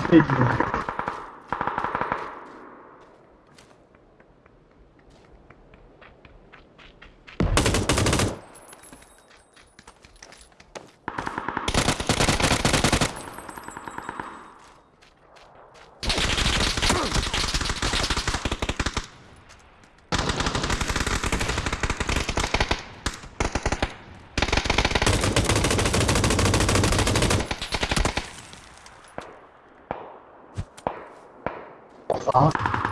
ステ。啊。